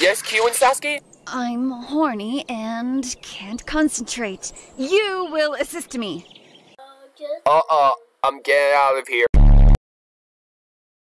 Yes, Q and Sasuke? I'm horny and can't concentrate. You will assist me. Uh-uh, I'm getting out of here.